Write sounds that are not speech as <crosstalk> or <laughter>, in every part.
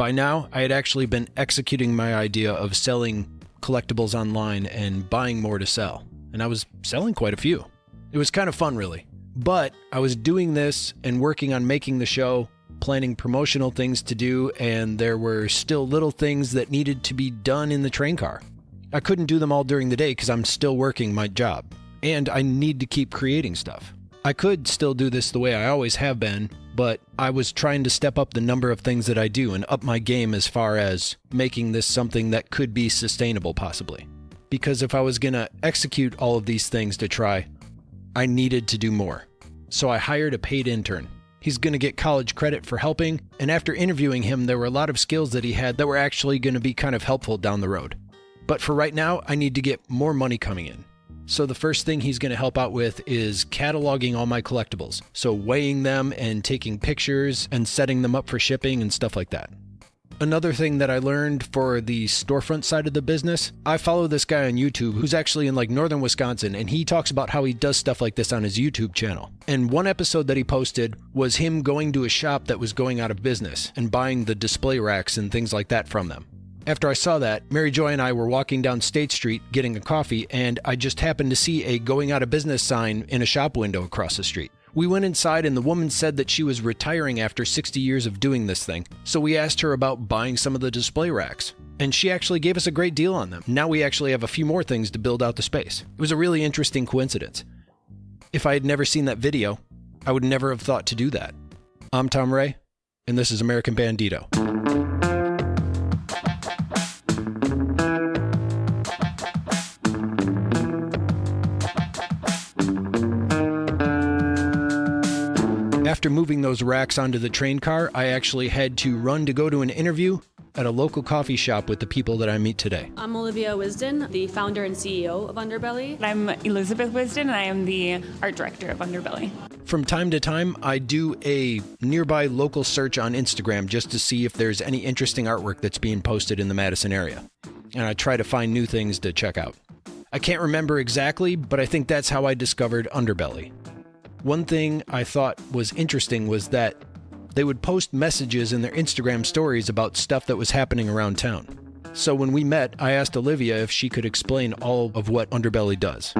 By now, I had actually been executing my idea of selling collectibles online and buying more to sell, and I was selling quite a few. It was kind of fun, really. But I was doing this and working on making the show, planning promotional things to do, and there were still little things that needed to be done in the train car. I couldn't do them all during the day because I'm still working my job, and I need to keep creating stuff. I could still do this the way I always have been, but I was trying to step up the number of things that I do and up my game as far as making this something that could be sustainable, possibly. Because if I was going to execute all of these things to try, I needed to do more. So I hired a paid intern. He's going to get college credit for helping, and after interviewing him, there were a lot of skills that he had that were actually going to be kind of helpful down the road. But for right now, I need to get more money coming in. So the first thing he's going to help out with is cataloging all my collectibles. So weighing them and taking pictures and setting them up for shipping and stuff like that. Another thing that I learned for the storefront side of the business, I follow this guy on YouTube who's actually in like northern Wisconsin and he talks about how he does stuff like this on his YouTube channel. And one episode that he posted was him going to a shop that was going out of business and buying the display racks and things like that from them. After I saw that, Mary Joy and I were walking down State Street getting a coffee, and I just happened to see a going out of business sign in a shop window across the street. We went inside, and the woman said that she was retiring after 60 years of doing this thing, so we asked her about buying some of the display racks. And she actually gave us a great deal on them. Now we actually have a few more things to build out the space. It was a really interesting coincidence. If I had never seen that video, I would never have thought to do that. I'm Tom Ray, and this is American Bandito. After moving those racks onto the train car, I actually had to run to go to an interview at a local coffee shop with the people that I meet today. I'm Olivia Wisden, the founder and CEO of Underbelly. I'm Elizabeth Wisden, and I am the art director of Underbelly. From time to time, I do a nearby local search on Instagram just to see if there's any interesting artwork that's being posted in the Madison area. And I try to find new things to check out. I can't remember exactly, but I think that's how I discovered Underbelly. One thing I thought was interesting was that they would post messages in their Instagram stories about stuff that was happening around town. So when we met, I asked Olivia if she could explain all of what Underbelly does.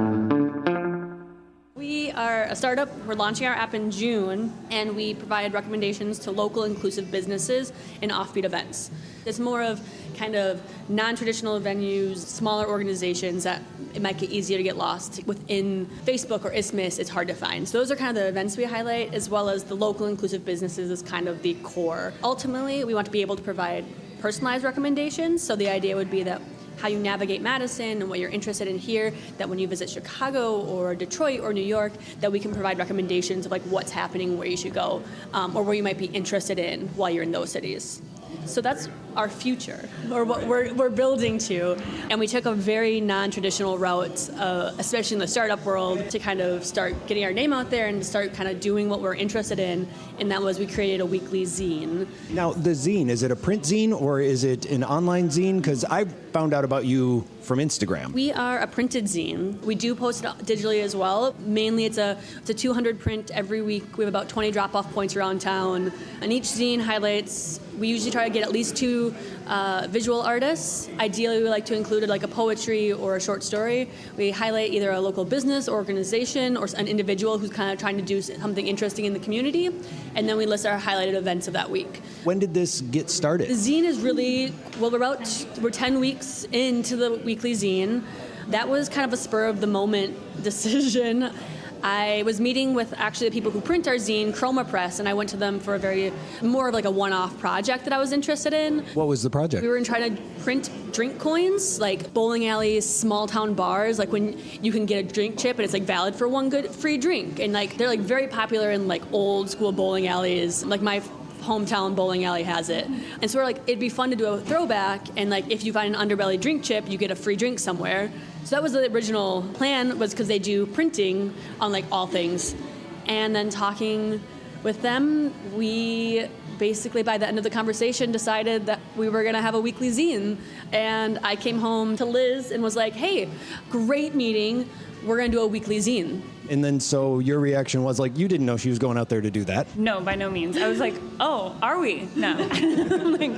We are a startup. We're launching our app in June, and we provide recommendations to local inclusive businesses and offbeat events. It's more of kind of non traditional venues, smaller organizations that it might get easier to get lost within Facebook or Isthmus. It's hard to find. So those are kind of the events we highlight, as well as the local inclusive businesses is kind of the core. Ultimately, we want to be able to provide personalized recommendations. So the idea would be that how you navigate Madison and what you're interested in here, that when you visit Chicago or Detroit or New York, that we can provide recommendations of like what's happening, where you should go, um, or where you might be interested in while you're in those cities. So that's our future, or what we're, we're building to. And we took a very non traditional route, uh, especially in the startup world, to kind of start getting our name out there and start kind of doing what we're interested in. And that was we created a weekly zine. Now, the zine, is it a print zine or is it an online zine? Because I found out about you from Instagram. We are a printed zine. We do post it digitally as well. Mainly, it's a it's a 200 print every week. We have about 20 drop off points around town, and each zine highlights. We usually try to get at least two uh, visual artists. Ideally, we like to include like a poetry or a short story. We highlight either a local business or organization or an individual who's kind of trying to do something interesting in the community, and then we list our highlighted events of that week. When did this get started? The zine is really well. We're about we're 10 weeks into the weekly zine. That was kind of a spur of the moment <laughs> decision. I was meeting with actually the people who print our zine, Chroma Press, and I went to them for a very more of like a one-off project that I was interested in. What was the project? We were trying to print drink coins, like bowling alleys, small town bars, like when you can get a drink chip and it's like valid for one good free drink, and like they're like very popular in like old school bowling alleys. Like my hometown bowling alley has it. And so we're like, it'd be fun to do a throwback, and like if you find an underbelly drink chip, you get a free drink somewhere. So that was the original plan, was because they do printing on like all things. And then talking with them, we basically by the end of the conversation decided that we were going to have a weekly zine. And I came home to Liz and was like, hey, great meeting. We're going to do a weekly zine. And then so your reaction was like, you didn't know she was going out there to do that. No, by no means. I was like, oh, are we? No. <laughs> like,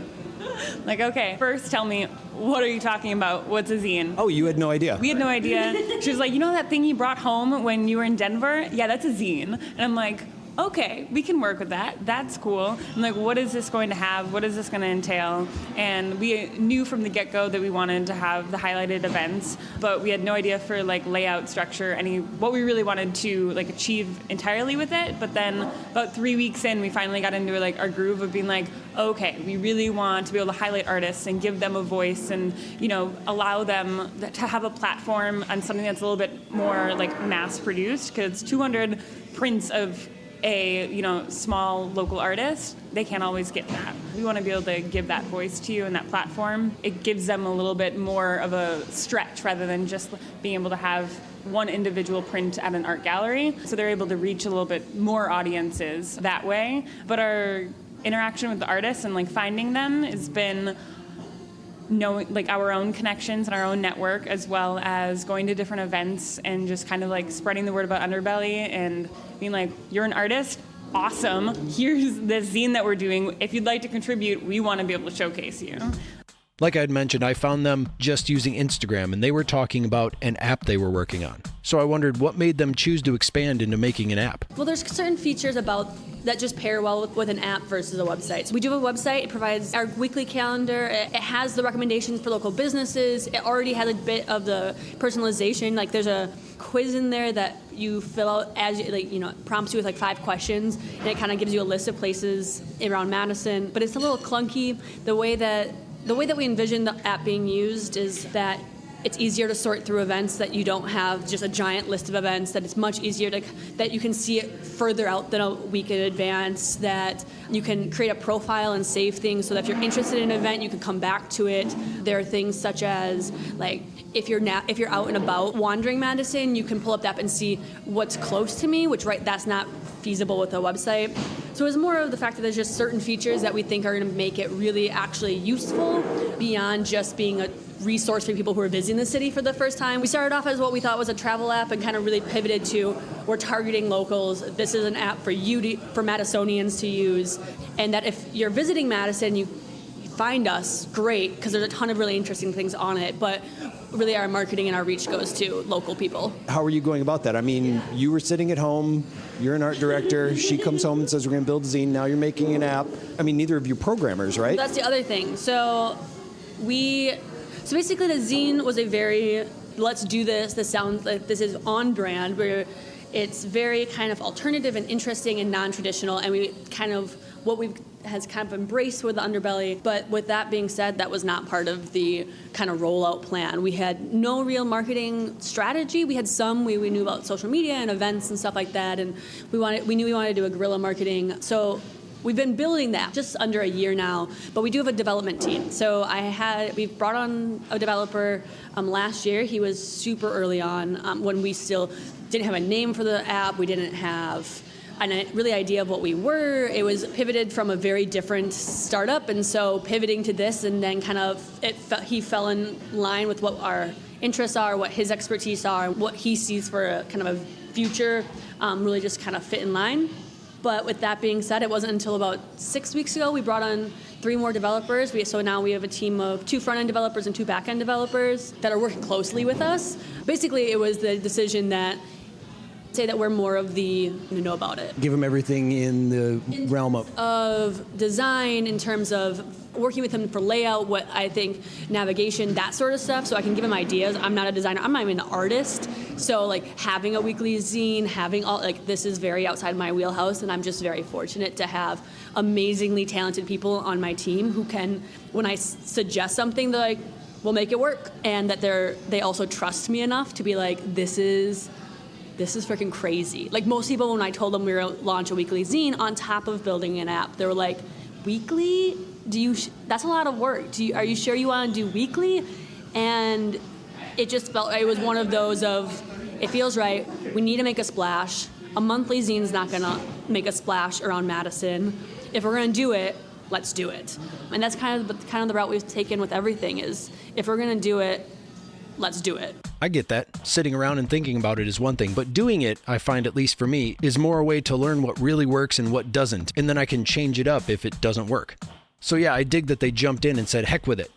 <laughs> Like, okay, first tell me, what are you talking about? What's a zine? Oh, you had no idea. We had no idea. <laughs> She was like, you know that thing you brought home when you were in Denver? Yeah, that's a zine. And I'm like, okay, we can work with that. That's cool. I'm like, what is this going to have? What is this going to entail? And we knew from the get go that we wanted to have the highlighted events, but we had no idea for like layout, structure, any what we really wanted to like achieve entirely with it. But then about three weeks in, we finally got into like our groove of being like, okay, we really want to be able to highlight artists and give them a voice and you know allow them to have a platform on something that's a little bit more like mass produced because 200 prints of a you know small local artist they can't always get that. We want to be able to give that voice to you and that platform. It gives them a little bit more of a stretch rather than just being able to have one individual print at an art gallery. So they're able to reach a little bit more audiences that way. But our interaction with the artists and like finding them has been knowing like our own connections and our own network as well as going to different events and just kind of like spreading the word about underbelly and being like you're an artist? Awesome. Here's the zine that we're doing. If you'd like to contribute we want to be able to showcase you like I'd mentioned, I found them just using Instagram and they were talking about an app they were working on. So I wondered what made them choose to expand into making an app. Well, there's certain features about that just pair well with, with, an app versus a website. So we do have a website. It provides our weekly calendar. It, it, has the recommendations for local businesses. It already has a bit of the personalization. Like there's a quiz in there that you fill out as you, like you know prompts you with like five questions, and it kind of gives you a list of places around Madison. But it's a little clunky. The way that the way that we envision the app being used is that it's easier to sort through events that you don't have just a giant list of events that it's much easier to that you can see it further out than a week in advance that you can create a profile and save things so that if you're interested in an event you can come back to it. There are things such as like if you're na- if you're out and about wandering Madison you can pull up the app and see what's close to me which right that's not feasible with a website so it's more of the fact that there's just certain features that we think are going to make it really actually useful beyond just being a resource for people who are visiting the city for the first time. We started off as what we thought was a travel app and kind of really pivoted to we're targeting locals. This is an app for you to, for Madisonians to use, and that if you're visiting Madison, you find us, great, because there's a ton of really interesting things on it. But really, our marketing and our reach goes to local people. How are you going about that? I mean, you were sitting at home. You're an art director. She comes home and says, "We're going to build a zine." Now you're making an app. I mean, neither of you programmers, right? That's the other thing. So we so basically, the zine was a very let's do this. This sounds like this is on brand. Where it's very kind of alternative and interesting and non-traditional, and we kind of what we've has kind of embraced with the underbelly. But with that being said, that was not part of the kind of rollout plan. We had no real marketing strategy. We had some. We, we knew about social media and events and stuff like that, and we wanted we knew we wanted to do a guerrilla marketing. So We've been building that just under a year now, but we do have a development team. So I had we've brought on a developer um, last year. He was super early on um, when we still didn't have a name for the app. We didn't have a really idea of what we were. It was pivoted from a very different startup, and so pivoting to this, and then kind of it he fell in line with what our interests are, what his expertise are, what he sees for a kind of a future. Um, really, just kind of fit in line. But with that being said, it wasn't until about six weeks ago we brought on three more developers. We, so now we have a team of two front end developers and two back end developers that are working closely with us. Basically, it was the decision that say that we're more of the you know about it. Give them everything in the in realm of of design in terms of working with them for layout, what I think navigation, that sort of stuff. So I can give them ideas. I'm not a designer. I'm not even an artist. So like having a weekly zine, having all like this is very outside my wheelhouse, and I'm just very fortunate to have amazingly talented people on my team who can, when I suggest something, they're like, "We'll make it work," and that they're they also trust me enough to be like, "This is." This is freaking crazy. Like most people, when I told them we were launch a weekly zine on top of building an app, they were like, "Weekly? Do you? that's a lot of work. Do you, are you sure you want to do weekly?" And it just felt it was one of those of it feels right. We need to make a splash. A monthly zine's not gonna make a splash around Madison. If we're gonna do it, let's do it. And that's kind of the, kind of the route we've taken with everything is if we're gonna do it, let's do it. I get that. Sitting around and thinking about it is one thing, but doing it, I find at least for me, is more a way to learn what really works and what doesn't, and then I can change it up if it doesn't work. So yeah, I dig that they jumped in and said, heck with it.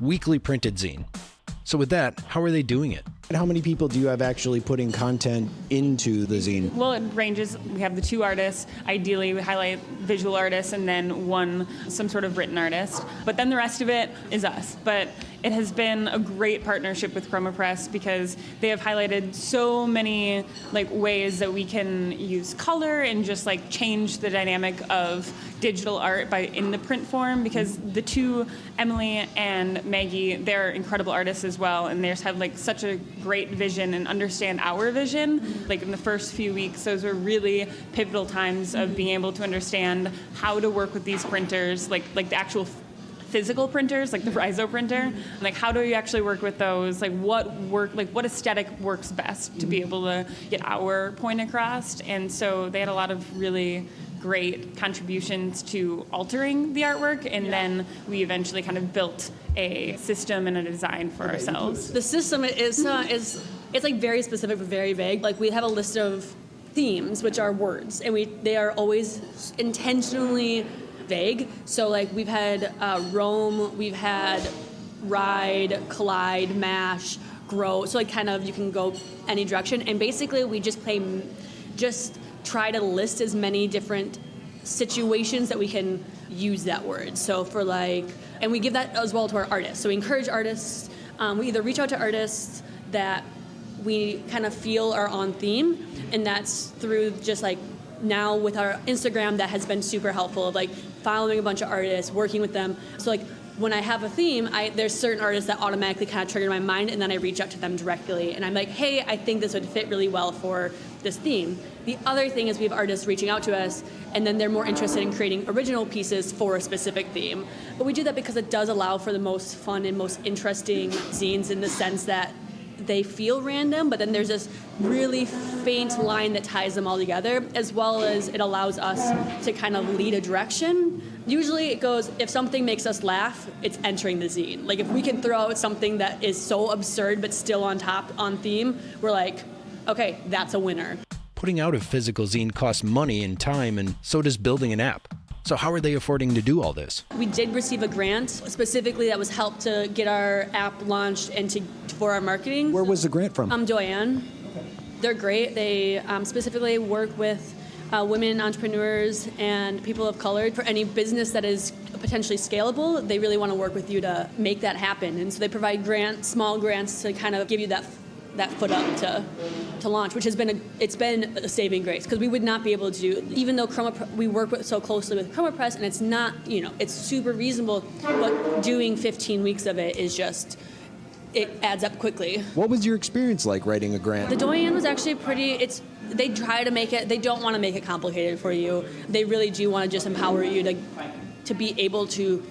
Weekly printed zine. So with that, how are they doing it? And how many people do you have actually putting content into the zine? Well, it ranges. We have the two artists. Ideally, we highlight visual artists and then one, some sort of written artist. But then the rest of it is us. But it has been a great partnership with Chroma Press because they have highlighted so many like ways that we can use color and just like change the dynamic of digital art by in the print form because the two Emily and Maggie they're incredible artists as well and they just have like such a great vision and understand our vision like in the first few weeks. Those were really pivotal times of being able to understand how to work with these printers like like the actual physical printers like the Riso printer like how do you actually work with those? Like what work like what aesthetic works best to be able to get our point across? And so they had a lot of really great contributions to altering the artwork and then we eventually kind of built a system and a design for ourselves. The system is uh, is it's like very specific but very vague. Like we have a list of themes, which are words, and we they are always intentionally vague. So like we've had uh, roam, we've had ride, collide, mash, grow. So like kind of you can go any direction, and basically we just play, just try to list as many different situations that we can use that word. So for like, and we give that as well to our artists. So we encourage artists. Um, we either reach out to artists that we kind of feel are on theme, and that's through just like now with our Instagram that has been super helpful of like following a bunch of artists, working with them. So like when I have a theme, I, there's certain artists that automatically kind of trigger my mind, and then I reach out to them directly, and I'm like, hey, I think this would fit really well for this theme. The other thing is we have artists reaching out to us, and then they're more interested in creating original pieces for a specific theme. But we do that because it does allow for the most fun and most interesting zines in the sense that they feel random, but then there's this really faint line that ties them all together, as well as it allows us to kind of lead a direction. Usually it goes, if something makes us laugh, it's entering the zine. Like if we can throw out something that is so absurd but still on top, on theme, we're like, okay, that's a winner. Putting out a physical zine costs money and time, and so does building an app. So, how are they affording to do all this? We did receive a grant specifically that was helped to get our app launched and to for our marketing. Where was the grant from? Um, Doyenne. They're great. They um, specifically work with uh, women entrepreneurs and people of color for any business that is potentially scalable. They really want to work with you to make that happen, and so they provide grants, small grants to kind of give you that that foot up to to launch, which has been a, it's been a saving grace because we would not be able to do even though Chroma we work with, so closely with Chroma Press and it's not you know it's super reasonable, but doing 15 weeks of it is just it adds up quickly. What was your experience like writing a grant? The Doyenne was actually pretty. It's they try to make it. They don't want to make it complicated for you. They really do want to just empower you to to be able to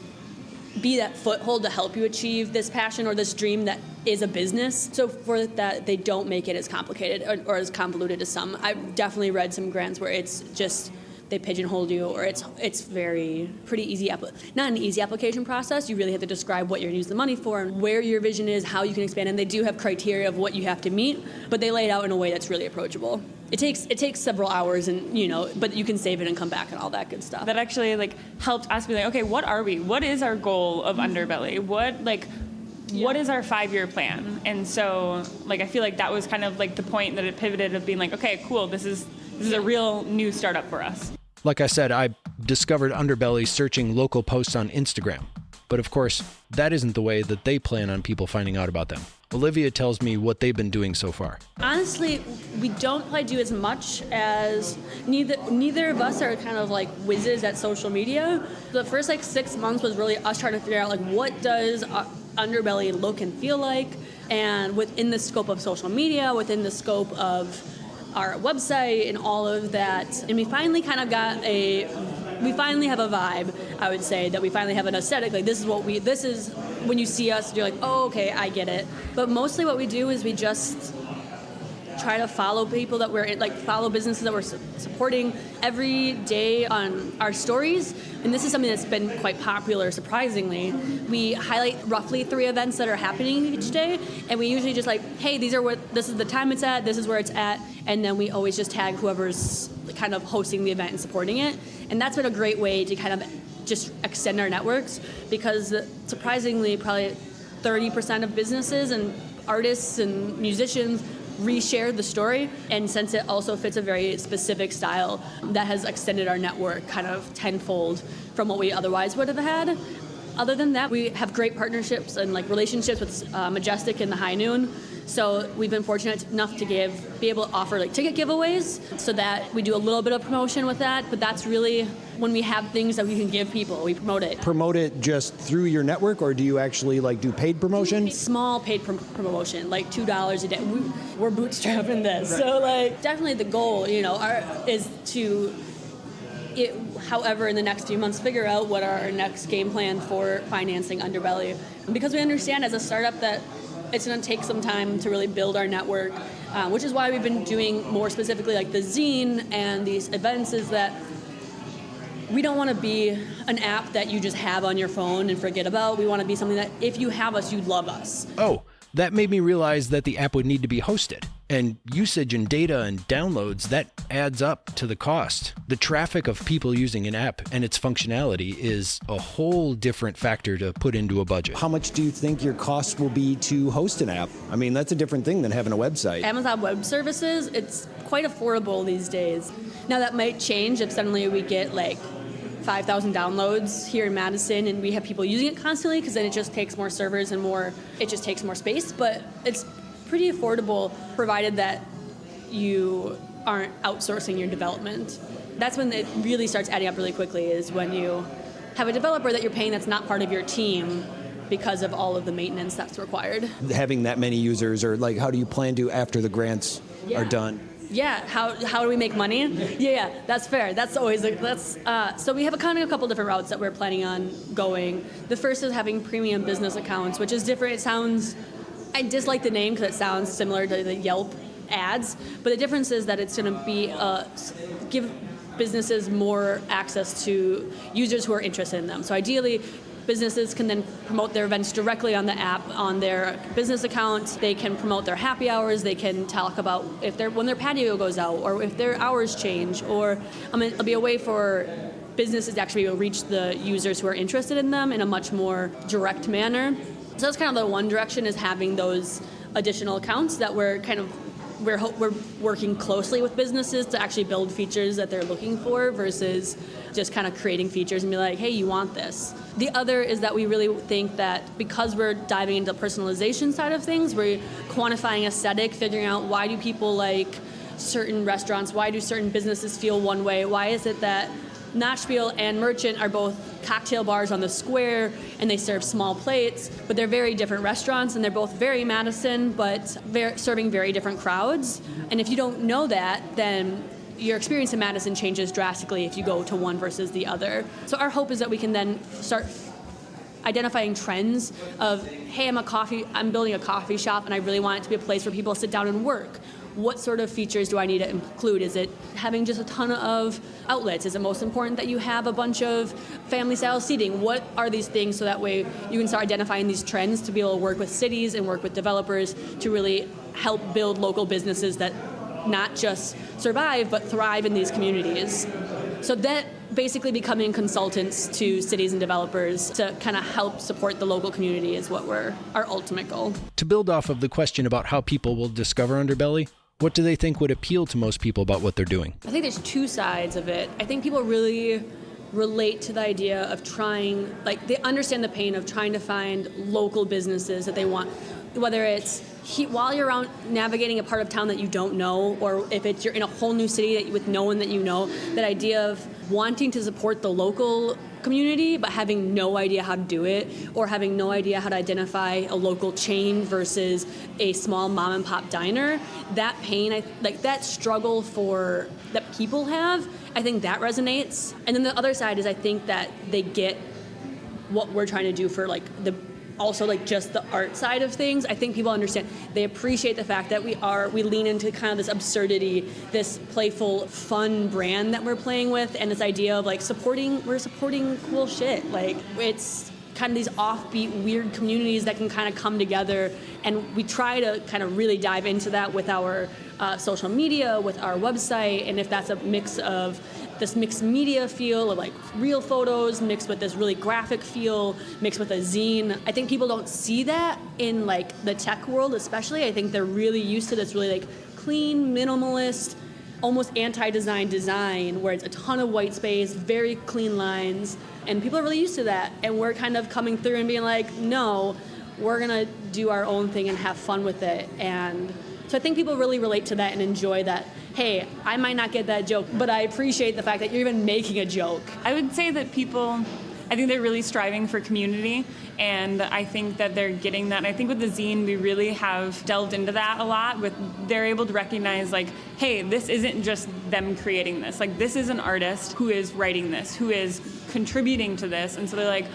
be that foothold to help you achieve this passion or this dream that is a business. So for that, they don't make it as complicated or, or as convoluted as some. I've definitely read some grants where it's just they pigeonhole you or it's it's very pretty easy not an easy application process. You really have to describe what you're going to use the money for and where your vision is how you can expand and they do have criteria of what you have to meet but they lay it out in a way that's really approachable. It takes it takes several hours and you know but you can save it and come back and all that good stuff. That actually like helped us be like okay what are we? What is our goal of mm-hmm. underbelly? What like yeah. what is our five year plan and so like i feel like that was kind of like the point that it pivoted of being like okay cool this is this is a real new startup for us. Like I said, I discovered Underbelly searching local posts on Instagram. But of course, that isn't the way that they plan on people finding out about them. Olivia tells me what they've been doing so far. Honestly, we don't probably do as much as neither neither of us are kind of like whizzes at social media. The first like six months was really us trying to figure out like what does Underbelly look and feel like, and within the scope of social media, within the scope of our website and all of that. And we finally kind of got a we finally have a vibe, I would say, that we finally have an aesthetic. Like this is what we this is when you see us, you're like, oh okay, I get it. But mostly what we do is we just try to follow people that we're like follow businesses that we're su- supporting every day on our stories and this is something that's been quite popular surprisingly we highlight roughly three events that are happening each day and we usually just like hey these are what this is the time it's at this is where it's at and then we always just tag whoever's kind of hosting the event and supporting it. And that's been a great way to kind of just extend our networks because surprisingly, probably 30% of businesses and artists and musicians reshare the story. And since it also fits a very specific style that has extended our network kind of tenfold from what we otherwise would have had. Other than that we have great partnerships and like relationships with uh, majestic and the high noon so we've been fortunate enough to give, be able to offer like ticket giveaways, so that we do a little bit of promotion with that. But that's really when we have things that we can give people, we promote it. Promote it just through your network, or do you actually like do paid promotion? Small paid pr- promotion, like two dollars a day. We, are bootstrapping this, right. so like definitely the goal, you know, our, is to it, however, in the next few months, figure out what our next game plan for financing Underbelly. Because we understand as a startup that it's going to take some time to really build our network, uh, which is why we've been doing more specifically like the zine and these events is that we don't want to be an app that you just have on your phone and forget about. We want to be something that if you have us, you love us. Oh, that made me realize that the app would need to be hosted and usage and data and downloads that adds up to the cost. The traffic of people using an app and its functionality is a whole different factor to put into a budget. How much do you think your cost will be to host an app? I mean that's a different thing than having a website. Amazon web services it's quite affordable these days. Now that might change if suddenly we get like 5,000 downloads here in Madison, and we have people using it constantly because then it just takes more servers and more, it just takes more space. But it's pretty affordable provided that you aren't outsourcing your development. That's when it really starts adding up really quickly is when you have a developer that you're paying that's not part of your team because of all of the maintenance that's required. Having that many users or like how do you plan to after the grants yeah. are done? Yeah, how, how do we make money? Yeah, yeah, that's fair. That's always a, that's uh, so we have a kind of a couple different routes that we're planning on going. The first is having premium business accounts, which is different. It sounds I dislike the name because it sounds similar to the Yelp ads, but the difference is that it's going to be uh, give businesses more access to users who are interested in them. So ideally, businesses can then promote their events directly on the app on their business account. They can promote their happy hours. They can talk about if their when their patio goes out or if their hours change. Or I mean, it'll be a way for businesses to actually reach the users who are interested in them in a much more direct manner. So that's kind of the one direction is having those additional accounts that we're kind of we're, we're working closely with businesses to actually build features that they're looking for versus just kind of creating features and be like, hey, you want this. The other is that we really think that because we're diving into the personalization side of things, we're quantifying aesthetic, figuring out why do people like certain restaurants, why do certain businesses feel one way, why is it that Nachspiel and Merchant are both cocktail bars on the square and they serve small plates, but they're very different restaurants and they're both very Madison, but very, serving very different crowds. And if you don't know that, then your experience in Madison changes drastically if you go to one versus the other. So our hope is that we can then start identifying trends of hey i'm a coffee i'm building a coffee shop and i really want it to be a place where people sit down and work what sort of features do I need to include? Is it having just a ton of outlets? Is it most important that you have a bunch of family style seating? What are these things so that way you can start identifying these trends to be able to work with cities and work with developers to really help build local businesses that not just survive but thrive in these communities. So that basically becoming consultants to cities and developers to kind of help support the local community is what we're our ultimate goal. To build off of the question about how people will discover Underbelly, what do they think would appeal to most people about what they're doing? I think there's two sides of it. I think people really relate to the idea of trying, like, they understand the pain of trying to find local businesses that they want, whether it's he, while you're out navigating a part of town that you don't know, or if it's you're in a whole new city that, with no one that you know, that idea of wanting to support the local community but having no idea how to do it or having no idea how to identify a local chain versus a small mom and pop diner that pain I, like that struggle for that people have i think that resonates. And then the other side is i think that they get what we're trying to do for like the also like just the art side of things. I think people understand. They appreciate the fact that we are we lean into kind of this absurdity, this playful, fun brand that we're playing with, and this idea of like supporting. We're supporting cool shit. Like it's kind of these offbeat, weird communities that can kind of come together, and we try to kind of really dive into that with our uh, social media, with our website, and if that's a mix of this mixed media feel of like real photos mixed with this really graphic feel mixed with a zine. I think people don't see that in like the tech world, especially. I think they're really used to this really like clean, minimalist, almost anti-design design where it's a ton of white space, very clean lines, and people are really used to that. And we're kind of coming through and being like, no, we're gonna do our own thing and have fun with it. And so I think people really relate to that and enjoy that. Hey, I might not get that joke, but I appreciate the fact that you're even making a joke. I would say that people, I think they're really striving for community, and I think that they're getting that. I think with the zine, we really have delved into that a lot. With they're able to recognize like, hey, this isn't just them creating this. Like this is an artist who is writing this, who is contributing to this, and so they're like,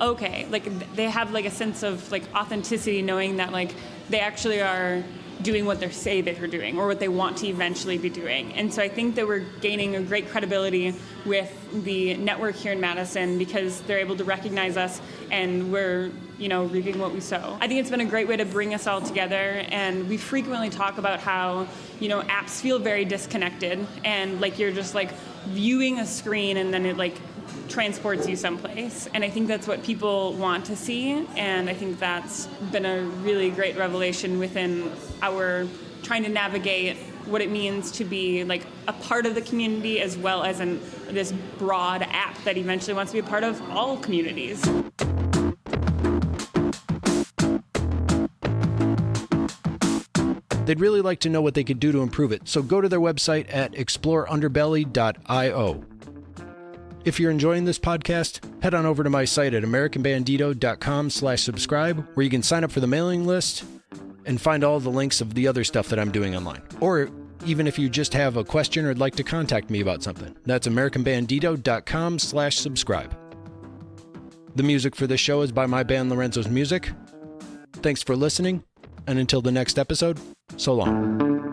okay, like they have like a sense of like authenticity, knowing that like they actually are doing what they say they're doing or what they want to eventually be doing. And so I think that we're gaining a great credibility with the network here in Madison because they're able to recognize us and we're, you know, reaping what we sow. I think it's been a great way to bring us all together and we frequently talk about how, you know, apps feel very disconnected and like you're just like viewing a screen and then it like transports you someplace. And I think that's what people want to see. And I think that's been a really great revelation within our trying to navigate what it means to be like a part of the community as well as in this broad app that eventually wants to be a part of all communities. They'd really like to know what they could do to improve it, so go to their website at exploreunderbelly.io. If you're enjoying this podcast, head on over to my site at americanbandito.com slash subscribe, where you can sign up for the mailing list and find all the links of the other stuff that I'm doing online. Or even if you just have a question or would like to contact me about something, that's americanbandito.com slash subscribe. The music for this show is by my band Lorenzo's Music. Thanks for listening, and until the next episode, so long.